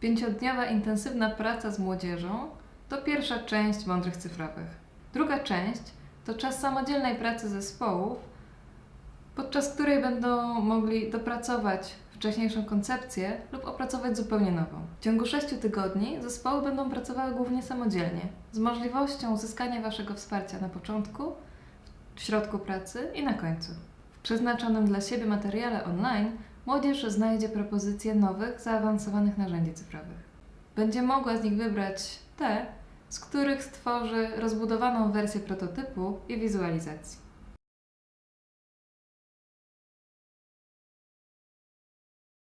Pięciodniowa intensywna praca z młodzieżą to pierwsza część Mądrych Cyfrowych. Druga część to czas samodzielnej pracy zespołów, podczas której będą mogli dopracować wcześniejszą koncepcję lub opracować zupełnie nową. W ciągu sześciu tygodni zespoły będą pracowały głównie samodzielnie, z możliwością uzyskania Waszego wsparcia na początku, w środku pracy i na końcu. Przeznaczonym dla siebie materiale online młodzież znajdzie propozycje nowych, zaawansowanych narzędzi cyfrowych. Będzie mogła z nich wybrać te, z których stworzy rozbudowaną wersję prototypu i wizualizacji.